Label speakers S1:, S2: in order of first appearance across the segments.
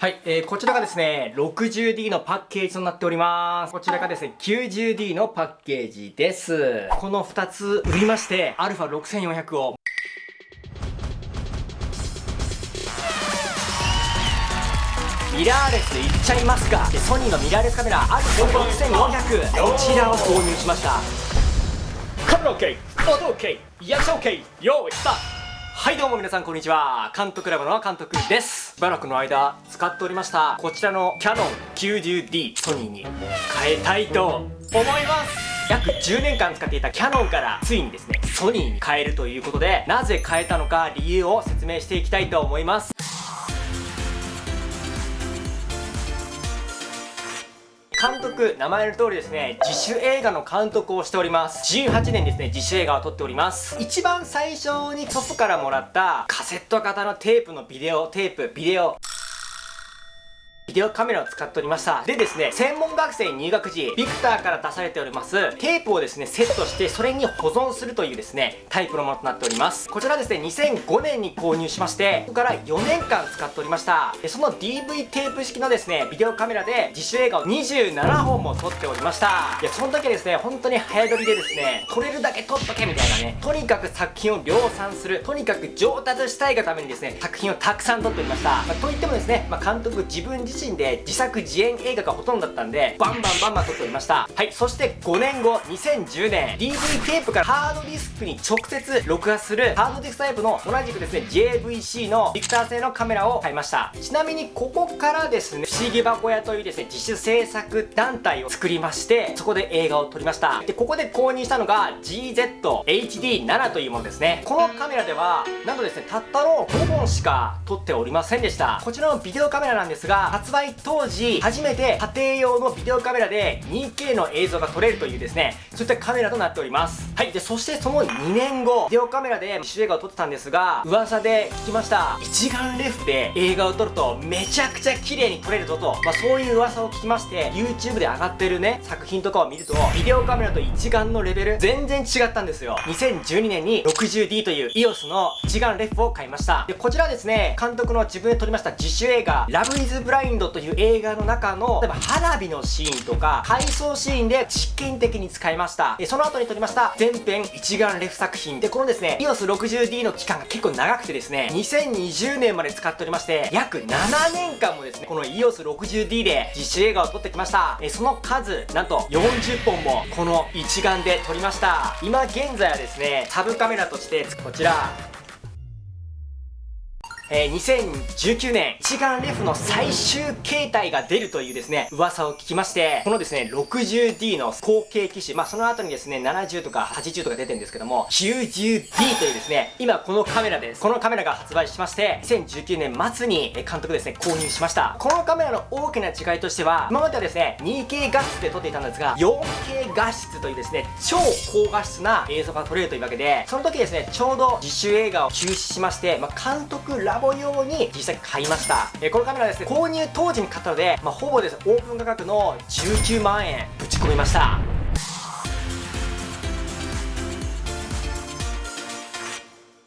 S1: はい、えー、こちらがですね、60D のパッケージとなっております。こちらがですね、90D のパッケージです。この2つ売りまして、α6400 を。ミラーレスいっちゃいますか。ソニーのミラーレスカメラ α6400 こちらを購入しました。カメラ OK 音 OK 役者 OK 用意スタート。はいどうも皆さんこんにちは。監督ラボの監督ですしばらくの間使っておりました。こちらのキャノン 90D ソニーに変えたいと思います。約10年間使っていたキャノンからついにですねソニーに変えるということでなぜ変えたのか理由を説明していきたいと思います。監督、名前の通りですね、自主映画の監督をしております。18年ですね、自主映画を撮っております。一番最初に祖父からもらったカセット型のテープのビデオテープ、ビデオ、ビデオカメラを使っておりました。でですね、専門学生入学時、ビクターから出されております、テープをですね、セットして、それに保存するというですね、タイプのものとなっております。こちらですね、2005年に購入しまして、ここから4年間使っておりました。でその DV テープ式のですね、ビデオカメラで自主映画を27本も撮っておりました。いや、その時ですね、本当に早撮りでですね、撮れるだけ撮っとけみたいなね、とにかく作品を量産する、とにかく上達したいがためにですね、作品をたくさん撮っておりました。まあ、といってもですね、まあ、監督自分自身で自作自演映画がほとんどだったんでバンバンバンバン撮っておりました。はいそして5年後2010年 DV テープからハードディスクに直接録画するハードディスクタイプの同じくですね JVC のビクター製のカメラを買いました。ちなみにここからですね不思議箱屋というですね自主制作団体を作りましてそこで映画を撮りました。でここで購入したのが GZHD7 というものですね。このカメラではなんとですねたったの5本しか撮っておりませんでした。こちらのビデオカメラなんですが発売当時初めて家庭用のビデオカメラで 2K の映像が撮れるというですねそういったカメラとなっております。はいでそしてその2年後ビデオカメラで自主映画を撮ってたんですが噂で聞きました。一眼レフで映画を撮るとめちゃくちゃ綺麗に撮れるぞと、まあ、そういう噂を聞きまして YouTube で上がってるね作品とかを見るとビデオカメラと一眼のレベル全然違ったんですよ。2012年に 60D という EOS の一眼レフを買いました。でこちらですね監督の自分で撮りました自主映画 Love という映画の中の例えば花火のシーンとか回想シーンで実験的に使いました。その後に撮りました全編一眼レフ作品。でこのですね EOS60D の期間が結構長くてですね2020年まで使っておりまして約7年間もですねこの EOS60D で実写映画を撮ってきました。えその数なんと40本もこの一眼で撮りました。今現在はですねサブカメラとしてこちら。えー、2019年一眼レフの最終形態が出るというですね、噂を聞きまして、このですね、60D の後継機種、まあその後にですね、70とか80とか出てるんですけども、90D というですね、今このカメラです。このカメラが発売しまして、2019年末に監督ですね、購入しました。このカメラの大きな違いとしては、今まではですね、2K 画質で撮っていたんですが、4K 画質というですね、超高画質な映像が撮れるというわけで、その時ですね、ちょうど自主映画を休止しまして、まあ監督ラボ用に実際買いました、えこのカメラですね購入当時に買ったので、まあ、ほぼです。オープン価格の19万円ぶち込みました。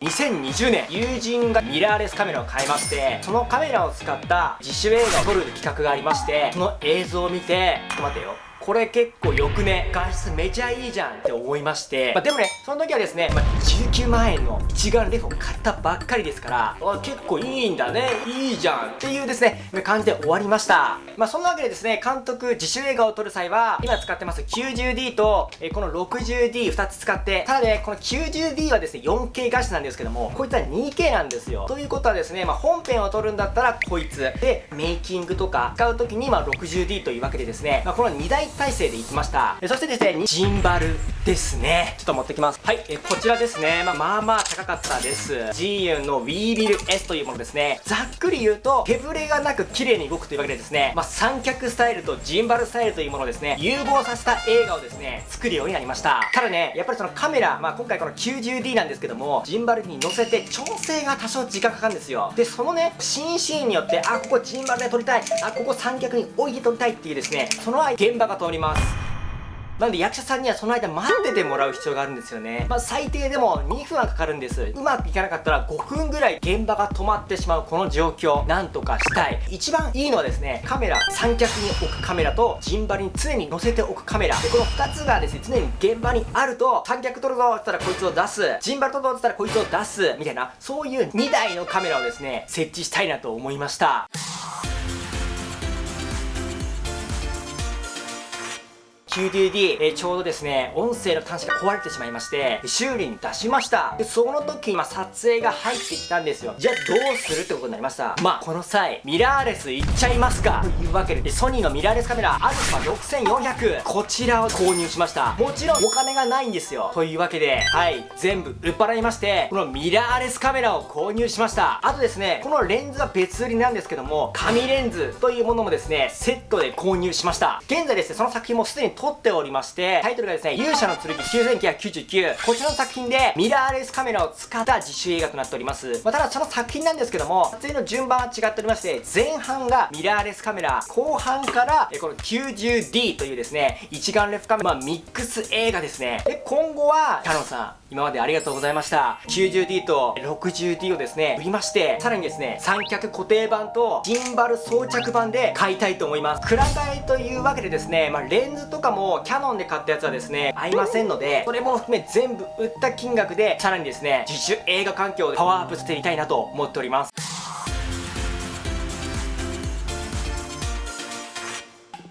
S1: 2020年友人がミラーレスカメラを買いましてそのカメラを使った自主映画を撮る企画がありましてその映像を見てちょっと待ってよ。これ結構よくね画質めちゃいいじゃんって思いまして、まあ、でもねその時はですね、まあ、19万円の一眼レフを買ったばっかりですからあ結構いいんだねいいじゃんっていうですね感じで終わりました。まあそんなわけでですね監督自主映画を撮る際は今使ってます 90D と、えこの 60D2 つ使ってただねこの 90D はですね 4K 画質なんですけどもこいつは 2K なんですよ。ということはですね、まあ、本編を撮るんだったらこいつ。でメイキングとか使う時にま 60D というわけでですね、まあ、この2台体制でいきました。そしてですねジンバルですね。ちょっと持ってきます。はいえこちらですね。まあまあまあ高かったです。g ユンの w ービル S というものですね。ざっくり言うと手ぶれがなく綺麗に動くというわけでですね。まあ三脚スタイルとジンバルスタイルというものをですね融合させた映画をですね作るようになりました。ただねやっぱりそのカメラまあ今回この 90D なんですけどもジンバルに乗せて調整が多少時間かかるんですよ。でそのね新シーンによってあここジンバルで撮りたい。あここ三脚に置いて撮りたいっていうですねその現場が通ります。なんで役者さんにはその間待っててもらう必要があるんですよね。まあ最低でも2分はかかるんです。うまくいかなかったら5分ぐらい現場が止まってしまうこの状況。なんとかしたい。一番いいのはですねカメラ。三脚に置くカメラとジンバルに常に載せておくカメラ。でこの2つがですね常に現場にあると三脚撮るぞって言ったらこいつを出す。ジンバル撮るぞって言ったらこいつを出す。みたいなそういう2台のカメラをですね設置したいなと思いました。9 d d えー、ちょうどですね、音声の端子が壊れてしまいまして、修理に出しました。で、その時に、ま、撮影が入ってきたんですよ。じゃあ、どうするってことになりました。まあ、この際、ミラーレスいっちゃいますかというわけで、ソニーのミラーレスカメラ、アルファ6400、こちらを購入しました。もちろん、お金がないんですよ。というわけで、はい、全部売っ払いまして、このミラーレスカメラを購入しました。あとですね、このレンズは別売りなんですけども、紙レンズというものもですね、セットで購入しました。現在ですね、その作品もすでに撮っておりまして、タイトルがですね、勇者の剣9999。こちらの作品で、ミラーレスカメラを使った自主映画となっております。まあ、ただその作品なんですけども、撮影の順番は違っておりまして、前半がミラーレスカメラ、後半から、えこの 90D というですね、一眼レフカメラ、まあ、ミックス映画ですね。で、今後は、キャノンさん、今までありがとうございました。90D と 60D をですね、売りまして、さらにですね、三脚固定版とジンバル装着版で買いたいと思います。くら替えというわけでですね、まあ、レンズとかもキャノンで買ったやつはですね、合いませんので、それも含め全部売った金額で、さらにですね、自主映画環境でパワーアップしていきたいなと思っております。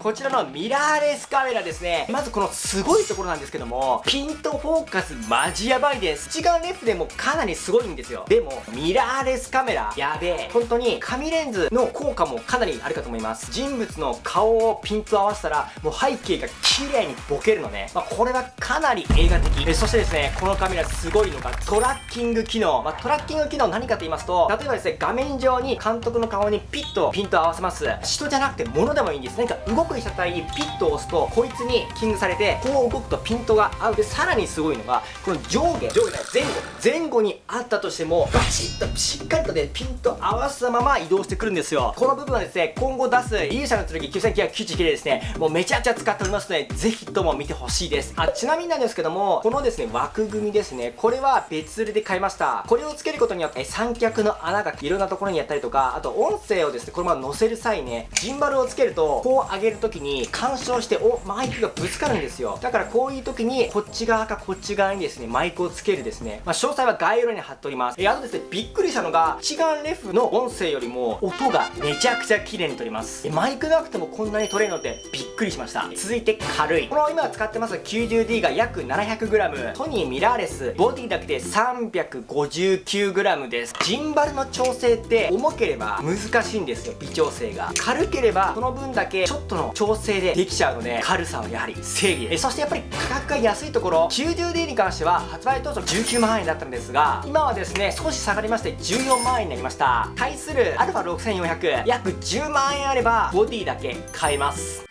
S1: こちらのミラーレスカメラですね。まずこのすごいところなんですけども、ピントフォーカスマジやばいです。一眼レフでもかなりすごいんですよ。でも、ミラーレスカメラ、やべえ。本当に紙レンズの効果もかなりあるかと思います。人物の顔をピント合わせたら、もう背景が綺麗にボケるのね。まあ、これはかなり映画的。えそしてですね、このカメラすごいのがトラッキング機能。まあ、トラッキング機能何かと言いますと、例えばですね、画面上に監督の顔にピッとピント合わせます。人じゃなくて物でもいいんです。何か動くく被写体にピッと押すとこいつにキングされてこう動くとピントが合う。でさらにすごいのがこの上下上下前後前後にあったとしてもバチッとしっかりとねピント合わせたまま移動してくるんですよ。この部分はですね今後出す勇者の剣9999でですね。もうめちゃくちゃ使っておりますのでぜひとも見てほしいです。あちなみになんですけどもこのですね枠組みですね。これは別売りで買いました。これをつけることによって三脚の穴がいろんなところにやったりとかあと音声をですねこのまま載せる際ねジンバルをつけるとこう上げるときに干渉しておマイクがぶつかるんですよ。だからこういう時にこっち側かこっち側にですねマイクをつけるですね、まあ、詳細は概要欄に貼っております。えあとですねびっくりしたのが一眼レフの音声よりも音がめちゃくちゃ綺麗に撮ります。マイクなくてもこんなに撮れるのってびっくりしました。続いて軽い。この今使ってます 90D が約 700g ソニーミラーレス。ボディだけで 359g です。ジンバルの調整って重ければ難しいんですよ微調整が。軽ければその分だけちょっとの調整でできちゃうので軽さはやはり正義ですそしてやっぱり価格が安いところ 90D に関しては発売当初19万円だったんですが今はですね少し下がりまして14万円になりました。対する α6400 約10万円あればボディだけ買えます。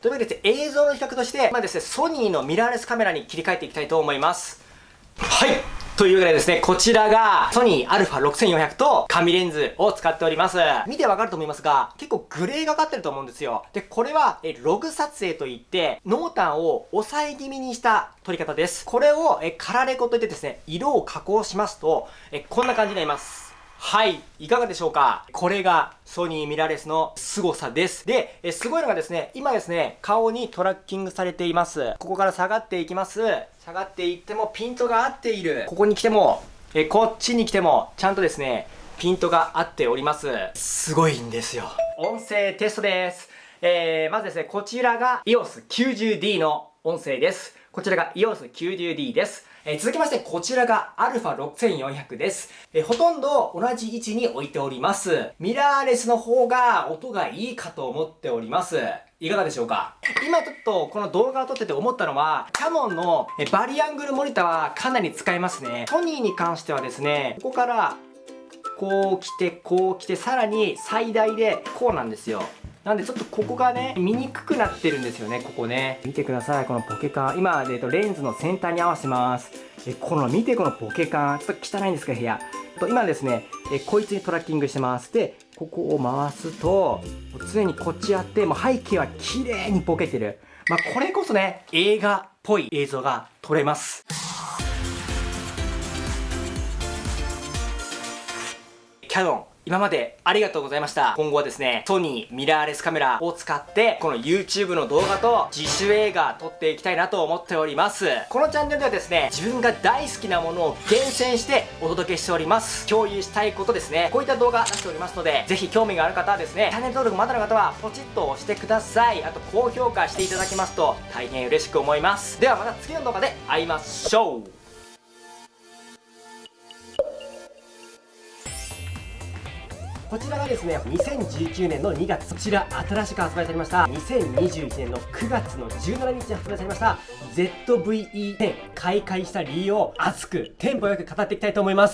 S1: というわけで映像の比較として、まあですね、ソニーのミラーレスカメラに切り替えていきたいと思います。はい。というわけでですね、こちらがソニー α6400 と紙レンズを使っております。見てわかると思いますが、結構グレーがかってると思うんですよ。で、これはえログ撮影といって、濃淡を抑え気味にした撮り方です。これをえカラレコといってですね、色を加工しますと、えこんな感じになります。はい、いかがでしょうか？これがソニーミラーレスの凄さです。で、えすごいのがですね、今ですね、顔にトラッキングされています。ここから下がっていきます。下がっていってもピントが合っている。ここに来ても、えこっちに来ても、ちゃんとですね、ピントが合っております。すごいんですよ。音声テストです。えー、まずですね、こちらが EOS90D の音声です。こちらが EOS90D です。えー、続きまして、こちらが α6400 です。えー、ほとんど同じ位置に置いております。ミラーレスの方が音がいいかと思っております。いかがでしょうか？今ちょっとこの動画を撮ってて思ったのは、キャノンのバリアングルモニターはかなり使えますね。ソニーに関してはですね、ここからこう来て、こう来て、さらに最大でこうなんですよ。なんでちょっとここがね、見にくくなってるんですよね、ここね。見てください、このポケカ。今、えっと、レンズの先端に合わせます。え、この、見てこのポケカ。ちょっと汚いんですか、部屋。と今ですね、えこいつにトラッキングしてます。で、ここを回すと常にこっちやってもう背景は綺麗にボケてるまあこれこそね映画っぽい映像が撮れますキャノン今までありがとうございました。今後はですねソニーミラーレスカメラを使ってこの YouTube の動画と自主映画撮っていきたいなと思っております。このチャンネルではですね自分が大好きなものを厳選してお届けしております。共有したいことですね。こういった動画出しておりますのでぜひ興味がある方はですねチャンネル登録まだの方はポチッと押してください。あと高評価していただけますと大変嬉しく思います。ではまた次の動画で会いましょう。こちらがですね2019年の2月こちら新しく発売されました。2021年の9月の17日に発売されました。ZVE10 開会した理由を熱くテンポよく語っていきたいと思います。